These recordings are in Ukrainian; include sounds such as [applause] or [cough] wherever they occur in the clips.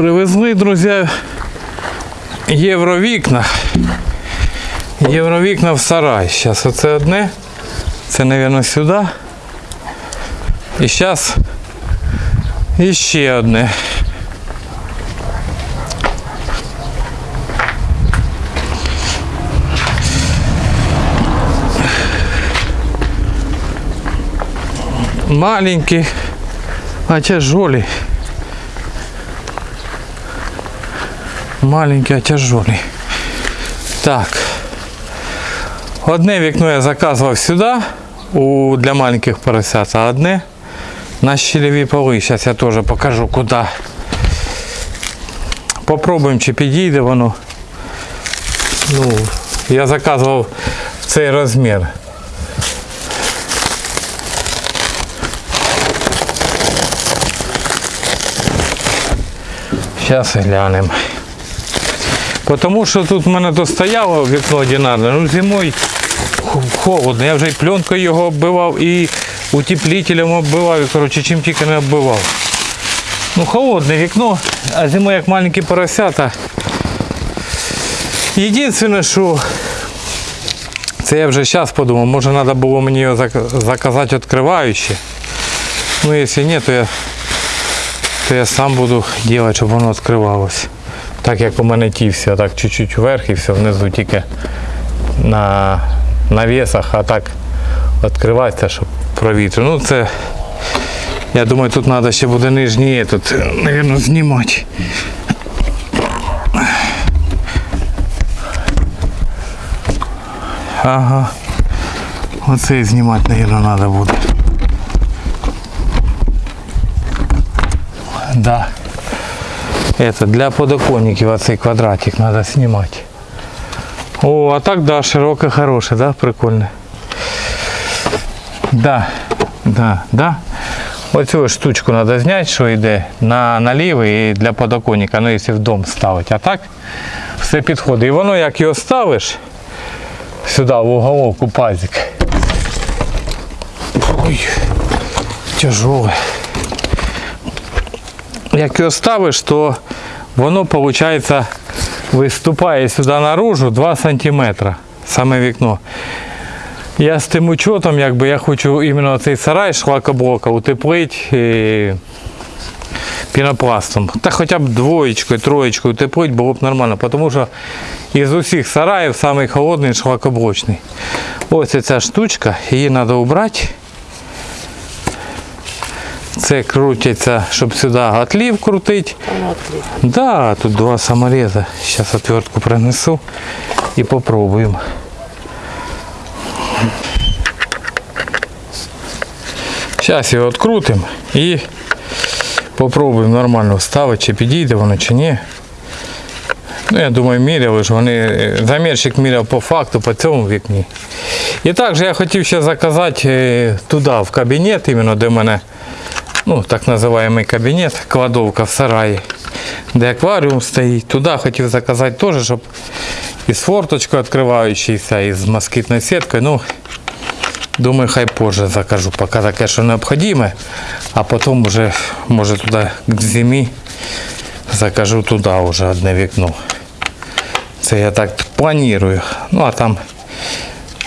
Привезли, друзі, євровікна. Євровікна в сарай. Зараз оце одне. Це, мабуть, сюди. І зараз іще одне. Маленький, а тяжелый. Маленький, а тяжелый. Так. Одне вікно я заказував сюди у, для маленьких поросят, а одне на щелеві поли. Зараз я теж покажу куди. Попробуємо, чи підійде воно. Ну, я заказував в цей розмір. Зараз глянемо. Тому що тут в мене то стояло вікно одинарне, ну зимою холодно. Я вже і пленкою його оббивав, і утеплителем оббивав, і коротше, чим тільки не оббивав. Ну, холодне вікно, а зимою як маленькі поросята. Єдине, що це я вже зараз подумав, може треба було мені його зак- заказати відкриваючи. Ну, якщо ні, то я то я сам буду робити, щоб воно відкривалося. Так як у мене ті все, так чуть-чуть вверх і все, внизу тільки на навісах, а так відкривається, щоб провітря. Ну це, я думаю, тут треба ще буде нижній тут, мабуть, знімати. Ага. Оце знімати, мабуть, треба буде. Да. Это для подоконников оцей квадратик надо снимать. О, а так да, широко, хороший, да, прикольно. Да, да, да. Оцю штучку треба зняти, що йде на наліво і для подоконника, ну якщо в дом ставити. А так все підходить. І воно як його ставиш сюди в уголовку пазик. Ой, тяжелый як його ставиш, то воно виходить виступає сюди наружу 2 см саме вікно. Я з тим учетом, якби я хочу іменно цей сарай шлакоблока утеплити е, пінопластом. Та хоча б двоєчкою, троєчкою утеплити було б нормально, тому що із усіх сараїв самий шлакоблочний. Ось ця штучка, її треба убрати. Це крутиться, щоб сюди отлів крутити. Да, тут два самореза. Сейчас отвертку принесу и попробуем. Сейчас його відкрутимо і попробуємо нормально вставити, чи підійде воно, чи ні. Ну, я думаю, міряли ж вони. Замірщик міряв по факту, по цьому вікні. І також я хотів ще заказати е, туди, в кабінет, іменно де в мене ну, так називаємо кабінет, кладовка в сараї, де акваріум стоїть. Туди хотів заказати теж, щоб із форточкою відкриваючися, і з москітною сіткою. Ну, думаю, хай позже закажу, поки таке, що необхідне, а потім вже, може, туди к зимі закажу туди вже одне вікно. Це я так планую. Ну, а там,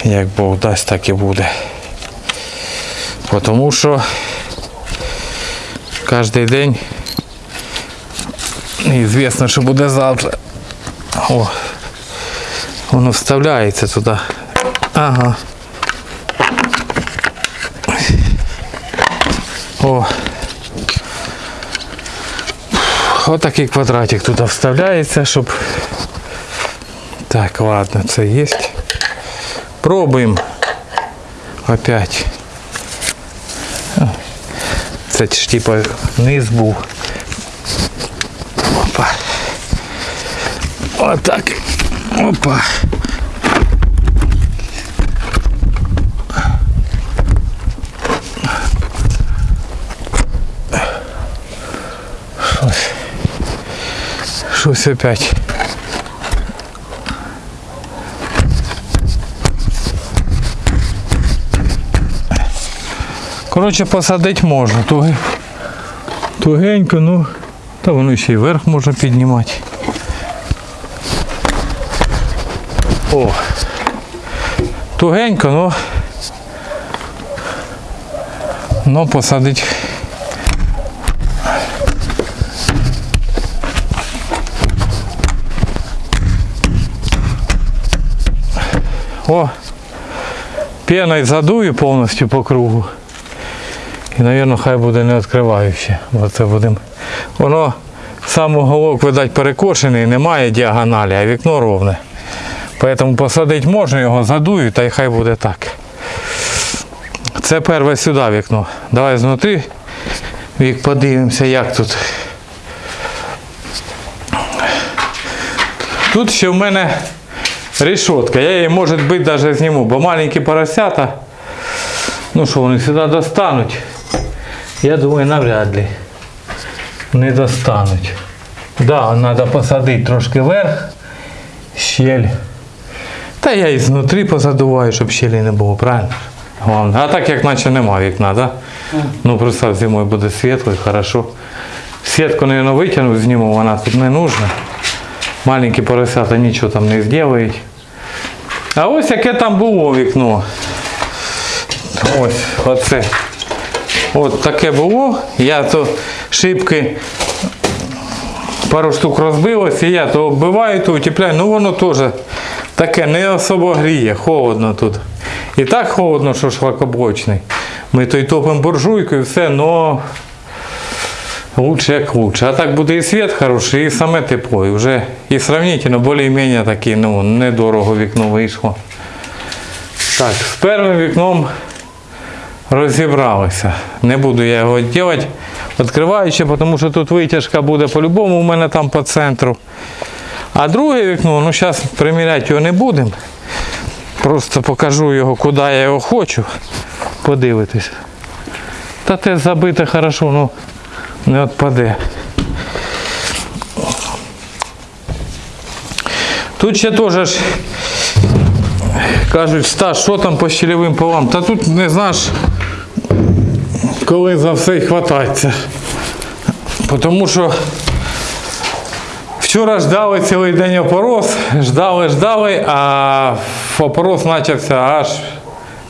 як Бог дасть, так і буде. Тому що кожен день неізвісно, що буде завтра. О, воно вставляється туди. Ага. О. Отакий квадратик туди вставляється, щоб. Так, ладно, це є. Пробуємо. Опять. Це ж типа низ був. Опа. Отак. Опа. Щось. Щось опять. Коротше, посадити можна. Тугенько, ну Та воно ще й вверх можна піднімати. О! Тугенько, но, но посадить. О! Пеною задую повністю по кругу. І, мабуть, хай буде не відкриваюче. Бо це будемо. Воно сам уголок, видать, перекошений, немає діагоналі, а вікно ровне. Поэтому посадити можна, його задую, та й хай буде так. Це перше сюди вікно. Давай знутри вік подивимося, як тут. Тут ще в мене решетка. Я її, може бути, навіть зніму, бо маленькі поросята, ну що вони сюди достануть. Я думаю, навряд ли не достануть. Да, треба посадити трошки вверх, щель. Та я і знутрі позадуваю, щоб щелі не було, правильно? Головне. А так як наче нема вікна, да? Ну представ, зимою буде світло і хорошо. Сітку, мабуть, витягну, зніму, вона тут не нужна. Маленькі поросята нічого там не зроблять. А ось яке там було вікно. Ось, оце. От таке було. Я то шибки пару штук розбилось, і я то оббиваю, то утепляю. Ну воно теж таке не особо гріє, холодно тут. І так холодно, що шлакоблочний. Ми то й топимо буржуйкою, і все, но лучше як лучше. А так буде і світ хороший, і саме тепло. І вже і сравнительно більш-менш таке, ну, недорого вікно вийшло. Так, з першим вікном розібралися. Не буду я його робити, відкриваючи, тому що тут витяжка буде по-любому у мене там по центру. А друге вікно, ну зараз приміряти його не будемо. Просто покажу його, куди я його хочу. Подивитись. Та те забите хорошо, ну не відпаде. Тут ще теж кажуть, Стас, що там по щелевим полам? Та тут не знаєш, коли за все й хватається. Тому що вчора ждали цілий день опорос, ждали, ждали, а опорос почався аж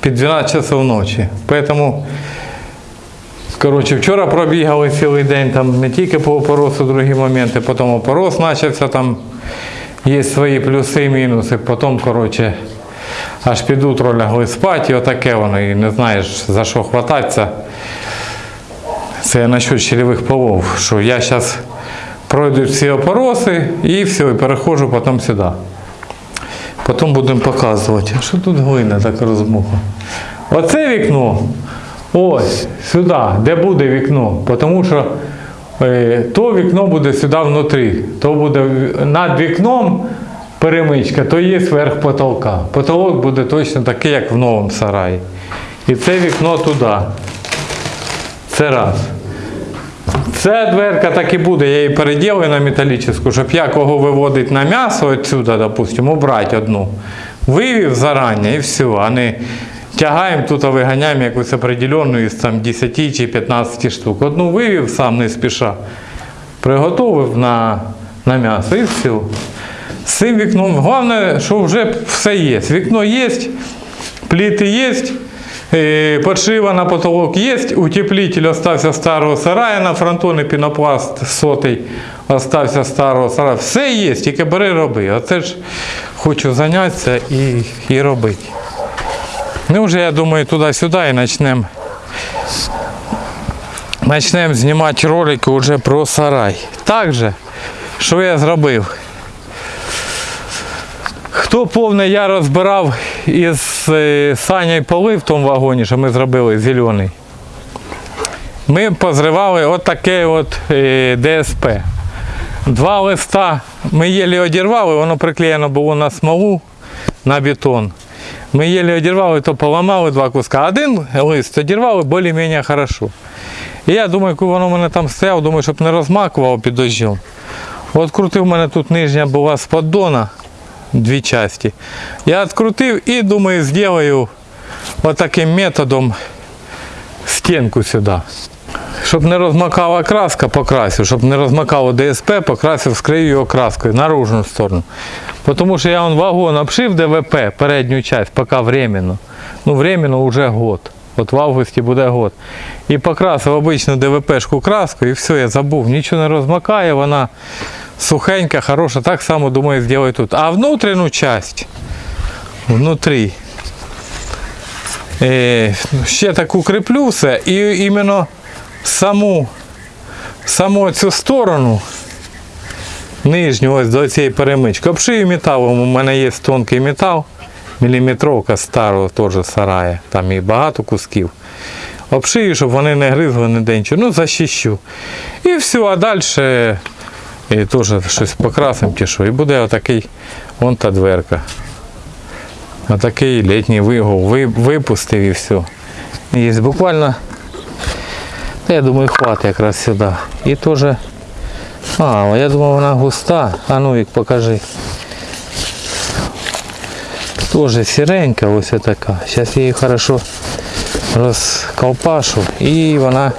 під 12 часов ночі. Поэтому, коротше, вчора пробігали цілий день, там не тільки по опоросу, другі моменти, потім опорос почався, там є свої плюси і мінуси, потім, коротше, аж під утро лягли спати, і отаке воно, і не знаєш за що хвататися. Це насчет щелевих полов, що я зараз пройду всі опороси і все, і переходжу потім сюди. Потім будемо показувати. Що тут глина так розмуха? Оце вікно, ось сюди, де буде вікно, тому що е, то вікно буде сюди внутрі, то буде над вікном перемичка, то є верх потолка. Потолок буде точно такий, як в новому сараї. І це вікно туди. Це раз. Ця дверка так і буде, я її переділаю на металічну, щоб я кого виводить на м'ясо отсюда, допустимо, убрати одну. Вивів зарані і все, а не тягаємо тут, а виганяємо якусь определенну із там 10 чи 15 штук. Одну вивів сам не спіша, приготовив на, на м'ясо і все. З цим вікном, головне, що вже все є. Вікно є, пліти є, подшива на потолок є, утеплитель остався старого сарая на фронтоні, пінопласт сотий остався старого сарая. Все є, тільки бери роби. Оце ж хочу зайнятися і, і робити. Ну вже я думаю туди-сюди і почнемо. Почнемо знімати ролики вже про сарай. Так же, що я зробив? Хто повне я розбирав із е, поли в тому вагоні, що ми зробили зелений. Ми позривали отаке от е, ДСП. Два листа ми єлі одірвали, воно приклеєно було на смолу, на бетон. Ми єлі одірвали, то поламали два куска. Один лист одірвали більш-менш хорошо. І я думаю, коли воно в мене там стояло, думаю, щоб не розмакувало під дощем. От крутив, у мене тут нижня була з поддона, дві часті. Я відкрутив і думаю, зроблю отаким методом стінку сюди. Щоб не розмакала краска, покрасив. Щоб не розмакало ДСП, покрасив, скрию його краскою наружну сторону. Тому що я вон вагон обшив ДВП, передню часть, поки временно. Ну, временно вже год. От в августі буде год. І покрасив ДВПшку краску, і все, я забув. Нічого не розмакає, вона сухенька, хороша. Так само, думаю, зроблю тут. А внутрішню часть, внутрі, е, ще так укріплю все. І іменно саму, саму цю сторону нижню ось до цієї перемички. Обшию металом, у мене є тонкий метал, міліметровка старого теж сарая, там і багато кусків. Обшию, щоб вони не гризли ніде нічого. Ну, защищу. І все, а далі і теж щось покрасим чи що. І буде отакий вон та дверка. Отакий літній вигул. Ви- Випустив і все. Є буквально я думаю, хватить якраз сюди. І теж. А, я думав вона густа. А ну їх покажи. Тоже сіренька ось така. Зараз я її хорошо розколпашу і вона,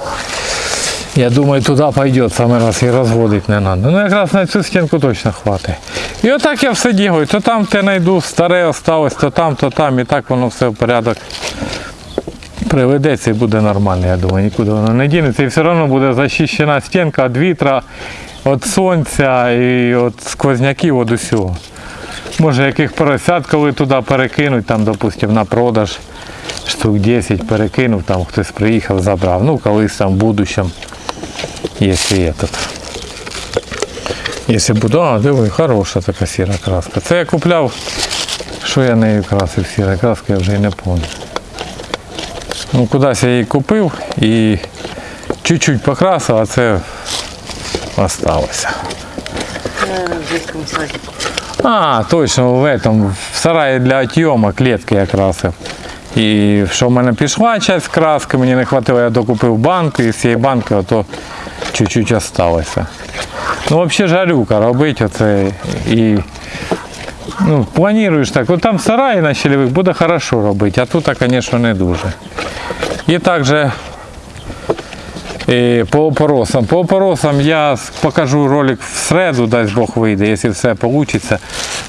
я думаю, туди пойде, саме раз і розводити не треба. Ну якраз на цю стінку точно хватить. І отак я все ділаю. То там те знайду, старе осталось, то там, то там, і так воно все в порядок приведеться і буде нормально, я думаю, нікуди воно не дінеться. І все одно буде захищена стінка від вітра, від сонця і від сквозняків, від усього. Може яких поросят, коли туди перекинуть, там, допустим, на продаж штук 10 перекинув, там хтось приїхав, забрав. Ну, колись там в будущем, є тут. Якщо буду, а диви, хороша така сіра краска. Це я купляв, що я нею красив сіра краска, я вже і не пам'ятаю. Ну, кудись я її купив і чуть-чуть покрасив, а це осталося. Садике. А, точно, в этом, в сараї для отйома клітки я красив. І що в мене пішла часть краски, мені не вистачило, я докупив банку, і з цієї банки ото чуть-чуть осталося. Ну, взагалі жарюка робить оце і ну, плануєш так. От там в сараї на щелевих хорошо робити, а тут, звісно, не дуже. І також і по опоросам. По опоросам я покажу ролик в середу, дасть Бог вийде. Якщо все вийде,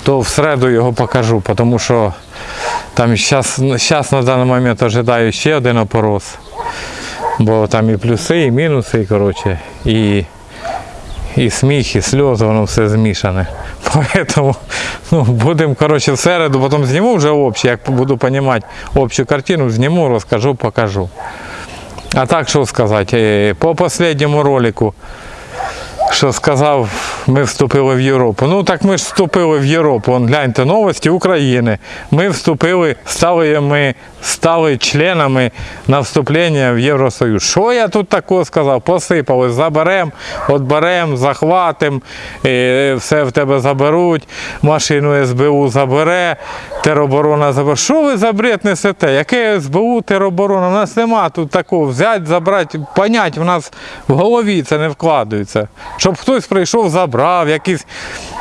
то в середу його покажу, тому що там зараз на даний момент ожидаю ще один опорос. Бо там і плюси, і мінуси, і, коротше, і, і сміх, і сльози, воно все змішане. [laughs] Поэтому ну, будемо коротше, в середу, потім зніму вже общий, як буду розуміти общу картину, зніму, розкажу, покажу. А так що сказати, е, по останньому ролику, що сказав, ми вступили в Європу. Ну так ми ж вступили в Європу. Вон, гляньте, новості України. Ми вступили, стали ми стали членами на вступлення в Євросоюз. Що я тут такого сказав? Посипали, заберемо, отберемо, захватимо, е, все в тебе заберуть, машину СБУ забере, тероборона забере. Що ви за бред несете? Яке СБУ, тероборона? У нас нема тут такого. Взяти, забрати, понять, в нас в голові це не вкладається. Щоб хтось прийшов, забрав, якісь е,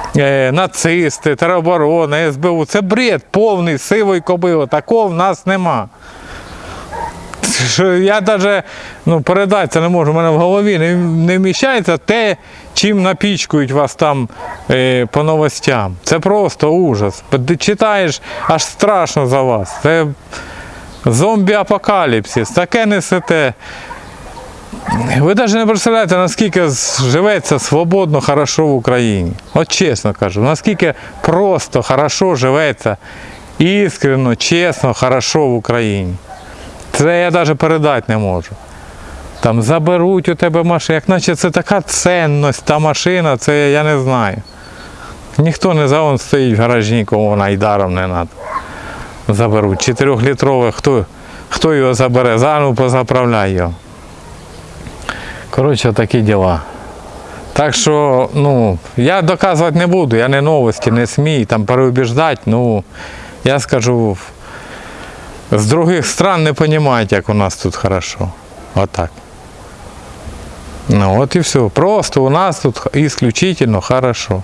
нацисти, тероборона, СБУ. Це бред повний, сивий кобило. Такого в нас нема. Я навіть ну, передати це не можу, у мене в голові не, не вміщається те, чим напічкують вас там е, по новостям. Це просто ужас. Ти Читаєш, аж страшно за вас. Це зомбі-апокаліпсис, таке несете. Ви навіть не представляєте, наскільки живеться свободно, хорошо в Україні. От чесно кажу, наскільки просто, хорошо живеться, іскренно, чесно, хорошо в Україні. Це я навіть передати не можу. Там заберуть у тебе машину, як наче це така цінність, та машина, це я не знаю. Ніхто не за он стоїть в гаражі, нікому вона й даром не треба. Заберуть. Чотирьохлітрове, хто, хто його забере? Заново позаправляй його. Коротше, такі діла. Так що, ну, я доказувати не буду, я не новості, не СМІ, там переубіждати, ну, я скажу, з других стран не розуміють, як у нас тут хорошо. Отак. Ну от і все. Просто у нас тут исключительно хорошо.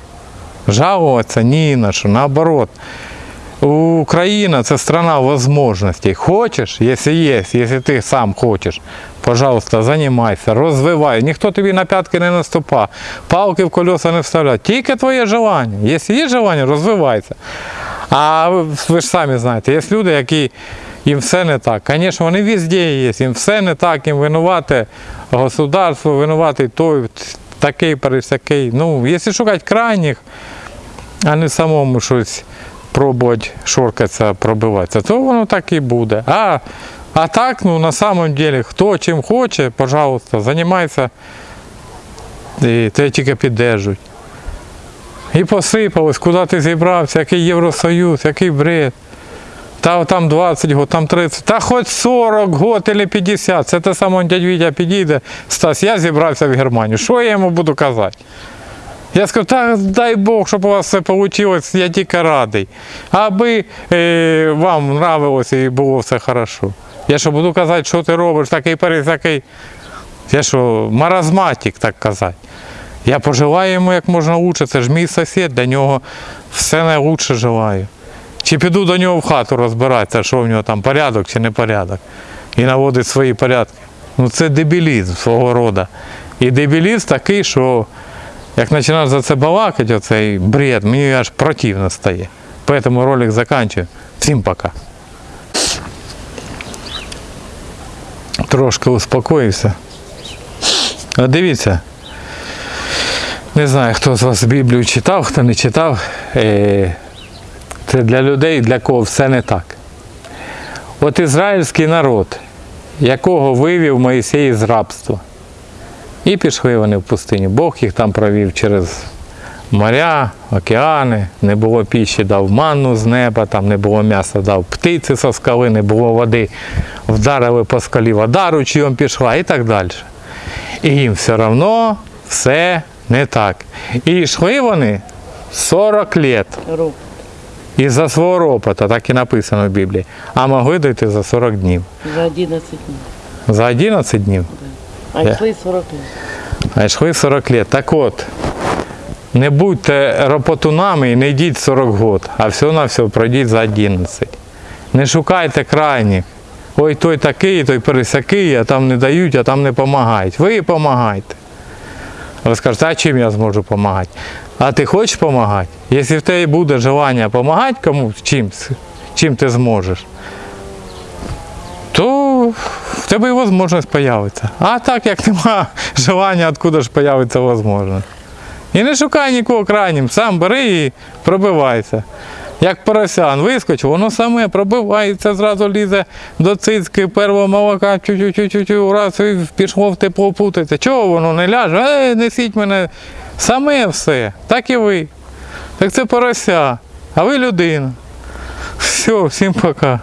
Жалуватися ні на що, наоборот. Україна це страна можливостей. Хочеш, якщо є, якщо ти сам хочеш, Пожалуйста, займайся, розвивай. Ніхто тобі на п'ятки не наступа, палки в колеса не вставляє. Тільки твоє желання. Якщо є желання, розвивайся. А ви, ж самі знаєте, є люди, які їм все не так. Звісно, вони везде є, їм все не так, їм винувати государство, винуватий той, такий, пересякий. Ну, якщо шукати крайніх, а не самому щось пробувати шоркатися, пробиватися, то воно так і буде. А, а так, ну на самом деле, хто чим хоче, пожалуйста, займайся, і тебе тільки піддержують. І посипалось, куди ти зібрався, який Євросоюз, який бред. Та там 20 год, там 30, та хоч 40 год или 50. Це те саме дядь Вітя підійде. Стас, я зібрався в Германію. Що я йому буду казати? Я скажу, та дай Бог, щоб у вас все вийшло, я тільки радий. Аби е, вам нравилося і було все хорошо. Я що буду казати, що ти робиш, такий пересякий. Я що, маразматик, так казати. Я пожелаю йому як можна лучше, це ж мій сусід, для нього все найкраще желаю. Чи піду до нього в хату розбиратися, що в нього там порядок чи не порядок, і наводить свої порядки. Ну це дебілізм свого роду. І дебілізм такий, що як починаєш за це балакати, оцей бред, мені аж противно стає. Поэтому ролик заканчиваю. Всім пока. Трошки успокоївся. А дивіться. Не знаю, хто з вас Біблію читав, хто не читав. Е, Це для людей, для кого все не так. От ізраїльський народ, якого вивів Моїсей з рабства. І пішли вони в пустиню. Бог їх там провів через моря, океани, не було піші, дав манну з неба, там не було м'яса, дав птиці со скали, не було води, вдарили по скалі, вода ручйом пішла і так далі. І їм все одно все не так. І йшли вони 40 літ із-за свого ропота, так і написано в Біблії, а могли дойти за 40 днів. За 11 днів. За 11 днів. А йшли 40 днів. А йшли 40 лет. Так от, не будьте ропотунами і не йдіть 40 год, а все на все пройдіть за 11. Не шукайте крайніх. Ой, той такий, той пересякий, а там не дають, а там не допомагають. Ви допомагайте. Ви скажете, а чим я зможу допомагати? А ти хочеш допомагати? Якщо в тебе буде бажання допомагати комусь чимсь, чим ти зможеш, то в тебе і можливість з'явиться. А так як нема [laughs] желання, откуда ж з'явиться можливість. І не шукай нікого крайнім, сам бери і пробивайся. Як поросян вискочив, воно саме пробивається, зразу лізе до цицьки первого молока, чу-чу-чу-чу, раз і пішло в тепло путається. Чого воно не ляже? Ей, несіть мене. Саме все. Так і ви. Так це порося. А ви людина. Все, всім пока.